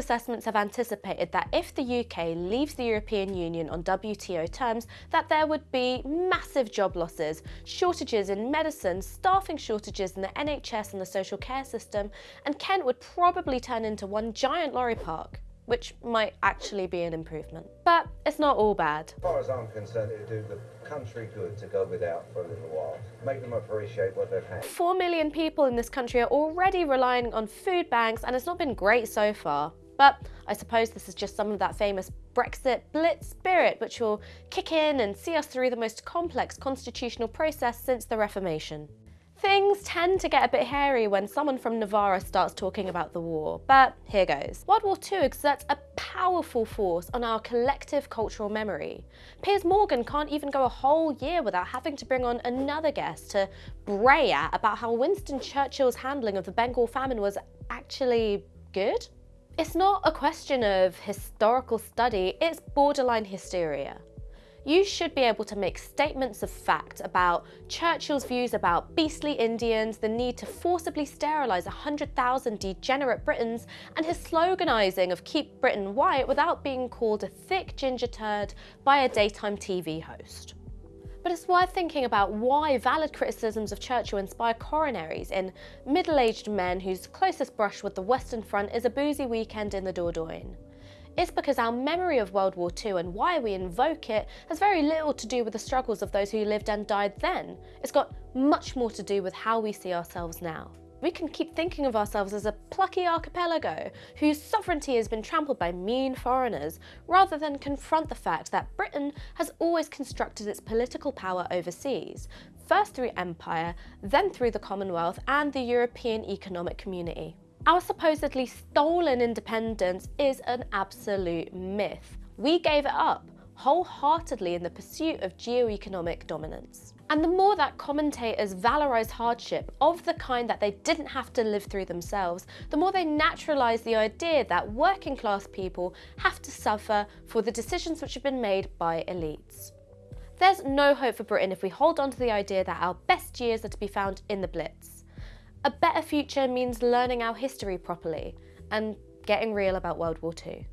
assessments have anticipated that if the UK leaves the European Union on WTO terms, that there would be massive job losses, shortages in medicine, staffing shortages in the NHS and the social care system, and Kent would probably turn into one giant lorry park which might actually be an improvement. But it's not all bad. As far as I'm concerned, it would do the country good to go without for a little while. Make them appreciate what they've had. Four million people in this country are already relying on food banks and it's not been great so far. But I suppose this is just some of that famous Brexit blitz spirit which will kick in and see us through the most complex constitutional process since the Reformation. Things tend to get a bit hairy when someone from Novara starts talking about the war, but here goes. World War II exerts a powerful force on our collective cultural memory. Piers Morgan can't even go a whole year without having to bring on another guest to bray at about how Winston Churchill's handling of the Bengal famine was actually good. It's not a question of historical study, it's borderline hysteria you should be able to make statements of fact about Churchill's views about beastly Indians, the need to forcibly sterilise 100,000 degenerate Britons, and his sloganising of keep Britain white without being called a thick ginger turd by a daytime TV host. But it's worth thinking about why valid criticisms of Churchill inspire coronaries in middle-aged men whose closest brush with the Western Front is a boozy weekend in the Dordogne. It's because our memory of World War II and why we invoke it has very little to do with the struggles of those who lived and died then. It's got much more to do with how we see ourselves now. We can keep thinking of ourselves as a plucky archipelago whose sovereignty has been trampled by mean foreigners, rather than confront the fact that Britain has always constructed its political power overseas, first through empire, then through the Commonwealth and the European Economic Community. Our supposedly stolen independence is an absolute myth. We gave it up wholeheartedly in the pursuit of geo-economic dominance. And the more that commentators valorise hardship of the kind that they didn't have to live through themselves, the more they naturalise the idea that working class people have to suffer for the decisions which have been made by elites. There's no hope for Britain if we hold on to the idea that our best years are to be found in the Blitz. A better future means learning our history properly and getting real about World War II.